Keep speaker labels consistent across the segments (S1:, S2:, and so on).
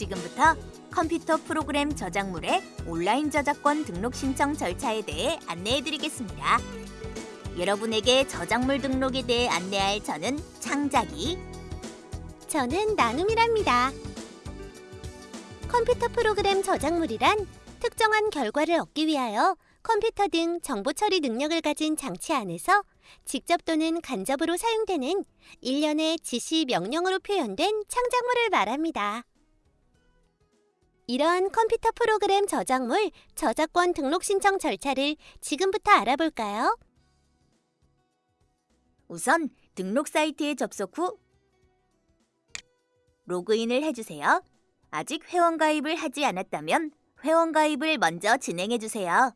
S1: 지금부터 컴퓨터 프로그램 저작물의 온라인 저작권 등록 신청 절차에 대해 안내해드리겠습니다. 여러분에게 저작물 등록에 대해 안내할 저는 창작이,
S2: 저는 나눔이랍니다. 컴퓨터 프로그램 저작물이란 특정한 결과를 얻기 위하여 컴퓨터 등 정보 처리 능력을 가진 장치 안에서 직접 또는 간접으로 사용되는 일련의 지시 명령으로 표현된 창작물을 말합니다. 이러한 컴퓨터 프로그램 저작물 저작권 등록 신청 절차를 지금부터 알아볼까요?
S1: 우선 등록 사이트에 접속 후 로그인을 해주세요. 아직 회원 가입을 하지 않았다면 회원 가입을 먼저 진행해주세요.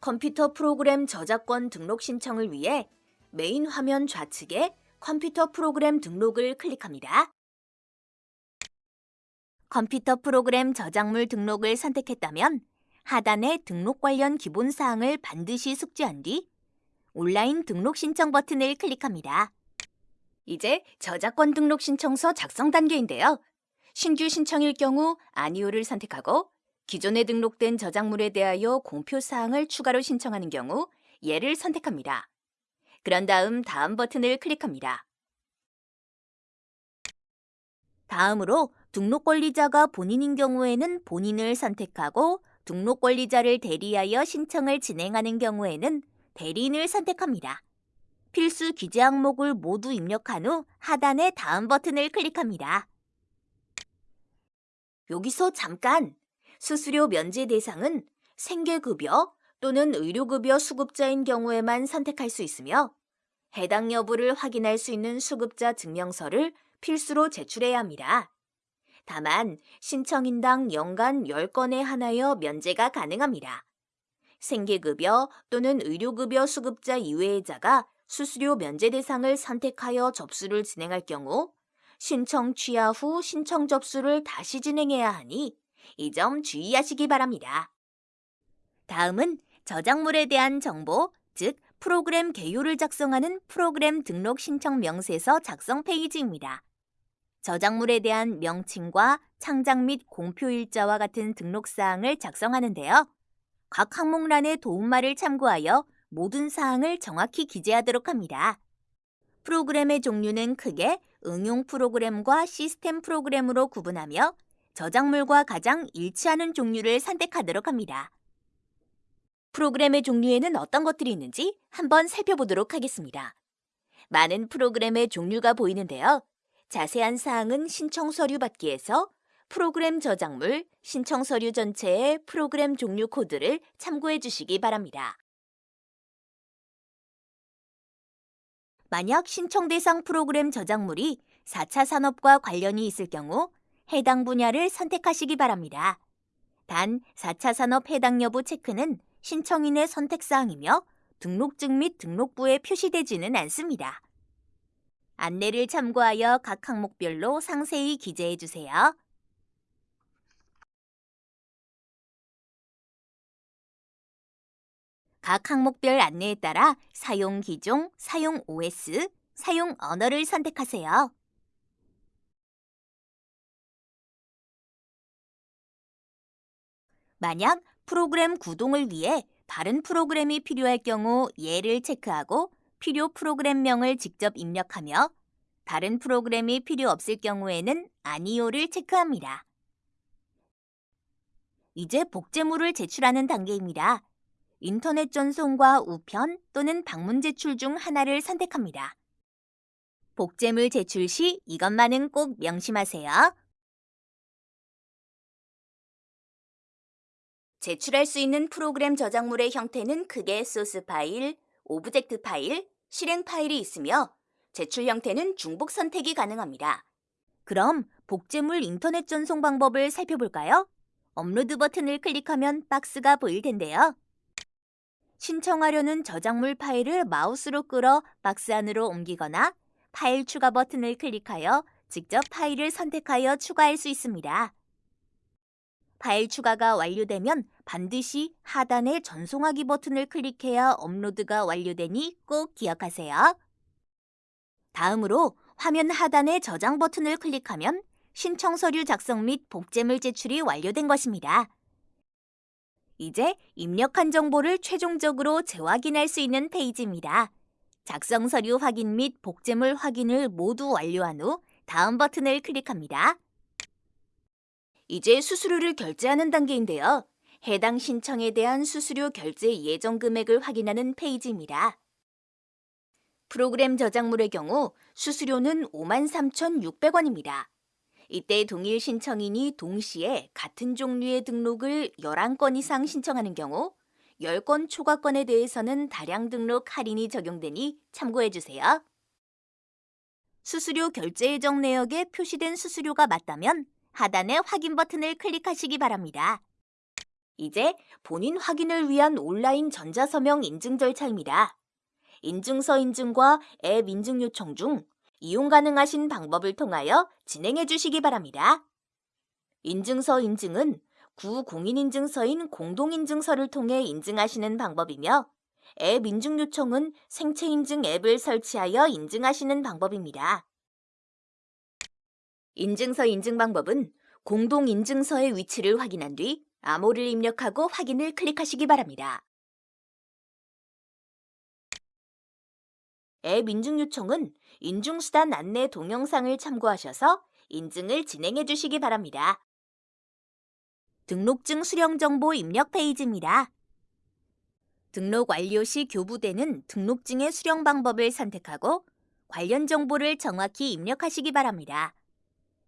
S1: 컴퓨터 프로그램 저작권 등록 신청을 위해 메인 화면 좌측에 컴퓨터 프로그램 등록을 클릭합니다. 컴퓨터 프로그램 저작물 등록을 선택했다면 하단의 등록 관련 기본 사항을 반드시 숙지한 뒤 온라인 등록 신청 버튼을 클릭합니다. 이제 저작권 등록 신청서 작성 단계인데요. 신규 신청일 경우 아니오를 선택하고 기존에 등록된 저작물에 대하여 공표 사항을 추가로 신청하는 경우 얘를 선택합니다. 그런 다음 다음 버튼을 클릭합니다. 다음으로 등록 권리자가 본인인 경우에는 본인을 선택하고 등록 권리자를 대리하여 신청을 진행하는 경우에는 대리인을 선택합니다. 필수 기재 항목을 모두 입력한 후 하단의 다음 버튼을 클릭합니다. 여기서 잠깐! 수수료 면제 대상은 생계급여 또는 의료급여 수급자인 경우에만 선택할 수 있으며 해당 여부를 확인할 수 있는 수급자 증명서를 필수로 제출해야 합니다. 다만 신청인당 연간 10건에 한하여 면제가 가능합니다. 생계급여 또는 의료급여 수급자 이외의 자가 수수료 면제 대상을 선택하여 접수를 진행할 경우 신청 취하 후 신청 접수를 다시 진행해야 하니 이 점 주의하시기 바랍니다. 다음은 저작물에 대한 정보, 즉 프로그램 개요를 작성하는 프로그램 등록 신청 명세서 작성 페이지입니다. 저작물에 대한 명칭과 창작 및 공표 일자와 같은 등록 사항을 작성하는데요. 각 항목란의 도움말을 참고하여 모든 사항을 정확히 기재하도록 합니다. 프로그램의 종류는 크게 응용 프로그램과 시스템 프로그램으로 구분하며 저작물과 가장 일치하는 종류를 선택하도록 합니다. 프로그램의 종류에는 어떤 것들이 있는지 한번 살펴보도록 하겠습니다. 많은 프로그램의 종류가 보이는데요. 자세한 사항은 신청 서류 받기에서 프로그램 저작물, 신청 서류 전체의 프로그램 종류 코드를 참고해 주시기 바랍니다. 만약 신청 대상 프로그램 저작물이 4차 산업과 관련이 있을 경우 해당 분야를 선택하시기 바랍니다. 단 4차 산업 해당 여부 체크는 신청인의 선택사항이며 등록증 및 등록부에 표시되지는 않습니다. 안내를 참고하여 각 항목별로 상세히 기재해 주세요. 각 항목별 안내에 따라 사용 기종, 사용 OS, 사용 언어를 선택하세요. 만약 프로그램 구동을 위해 다른 프로그램이 필요할 경우 예를 체크하고 필요 프로그램명을 직접 입력하며 다른 프로그램이 필요 없을 경우에는 아니오를 체크합니다. 이제 복제물을 제출하는 단계입니다. 인터넷 전송과 우편 또는 방문 제출 중 하나를 선택합니다. 복제물 제출 시 이것만은 꼭 명심하세요. 제출할 수 있는 프로그램 저작물의 형태는 크게 소스 파일, 오브젝트 파일, 실행 파일이 있으며 제출 형태는 중복 선택이 가능합니다. 그럼 복제물 인터넷 전송 방법을 살펴볼까요? 업로드 버튼을 클릭하면 박스가 보일 텐데요. 신청하려는 저작물 파일을 마우스로 끌어 박스 안으로 옮기거나 파일 추가 버튼을 클릭하여 직접 파일을 선택하여 추가할 수 있습니다. 파일 추가가 완료되면 반드시 하단의 전송하기 버튼을 클릭해야 업로드가 완료되니 꼭 기억하세요. 다음으로 화면 하단의 저장 버튼을 클릭하면 신청 서류 작성 및 복제물 제출이 완료된 것입니다. 이제 입력한 정보를 최종적으로 재확인할 수 있는 페이지입니다. 작성 서류 확인 및 복제물 확인을 모두 완료한 후 다음 버튼을 클릭합니다. 이제 수수료를 결제하는 단계인데요. 해당 신청에 대한 수수료 결제 예정 금액을 확인하는 페이지입니다. 프로그램 저작물의 경우 수수료는 53,600원입니다. 이때 동일 신청인이 동시에 같은 종류의 등록을 11건 이상 신청하는 경우 10건 초과건에 대해서는 다량 등록 할인이 적용되니 참고해 주세요. 수수료 결제 예정 내역에 표시된 수수료가 맞다면 하단의 확인 버튼을 클릭하시기 바랍니다. 이제 본인 확인을 위한 온라인 전자서명 인증 절차입니다. 인증서 인증과 앱 인증 요청 중 이용 가능하신 방법을 통하여 진행해 주시기 바랍니다. 인증서 인증은 구공인인증서인 공동인증서를 통해 인증하시는 방법이며 앱 인증 요청은 생체 인증 앱을 설치하여 인증하시는 방법입니다. 인증서 인증 방법은 공동인증서의 위치를 확인한 뒤 암호를 입력하고 확인을 클릭하시기 바랍니다. 앱 인증 요청은 인증수단 안내 동영상을 참고하셔서 인증을 진행해 주시기 바랍니다. 등록증 수령 정보 입력 페이지입니다. 등록 완료 시 교부되는 등록증의 수령 방법을 선택하고 관련 정보를 정확히 입력하시기 바랍니다.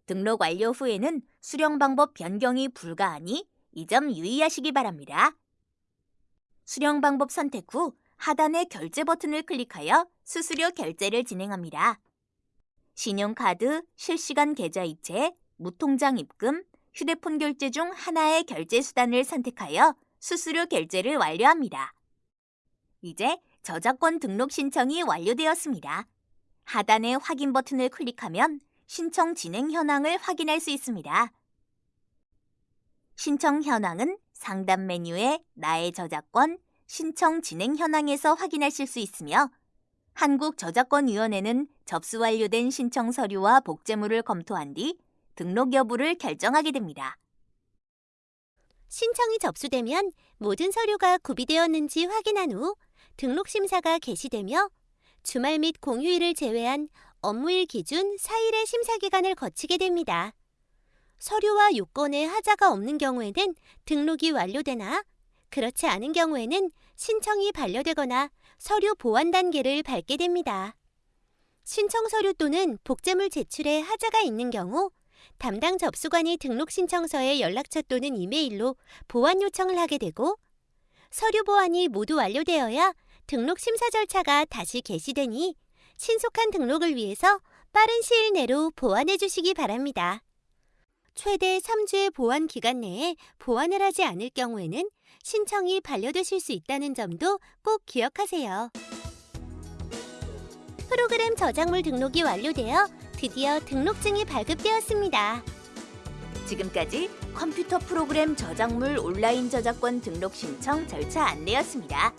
S1: 등록 완료 후에는 수령 방법 변경이 불가하니 이 점 유의하시기 바랍니다. 수령 방법 선택 후 하단의 결제 버튼을 클릭하여 수수료 결제를 진행합니다. 신용카드, 실시간 계좌이체, 무통장 입금, 휴대폰 결제 중 하나의 결제 수단을 선택하여 수수료 결제를 완료합니다. 이제 저작권 등록 신청이 완료되었습니다. 하단의 확인 버튼을 클릭하면 신청 진행 현황을 확인할 수 있습니다. 신청 현황은 상단 메뉴에 나의 저작권, 신청 진행 현황에서 확인하실 수 있으며 한국저작권위원회는 접수 완료된 신청 서류와 복제물을 검토한 뒤 등록 여부를 결정하게 됩니다.
S2: 신청이 접수되면 모든 서류가 구비되었는지 확인한 후 등록 심사가 개시되며 주말 및 공휴일을 제외한 업무일 기준 4일의 심사 기간을 거치게 됩니다. 서류와 요건에 하자가 없는 경우에는 등록이 완료되나 그렇지 않은 경우에는 신청이 반려되거나 서류 보완 단계를 밟게 됩니다. 신청 서류 또는 복제물 제출에 하자가 있는 경우 담당 접수관이 등록 신청서에 연락처 또는 이메일로 보완 요청을 하게 되고 서류 보완이 모두 완료되어야 등록 심사 절차가 다시 개시되니 신속한 등록을 위해서 빠른 시일 내로 보완해 주시기 바랍니다. 최대 3주의 보완 기간 내에 보완을 하지 않을 경우에는 신청이 반려되실 수 있다는 점도 꼭 기억하세요. 프로그램 저작물 등록이 완료되어 드디어 등록증이 발급되었습니다.
S1: 지금까지 컴퓨터 프로그램 저작물 온라인 저작권 등록 신청 절차 안내였습니다.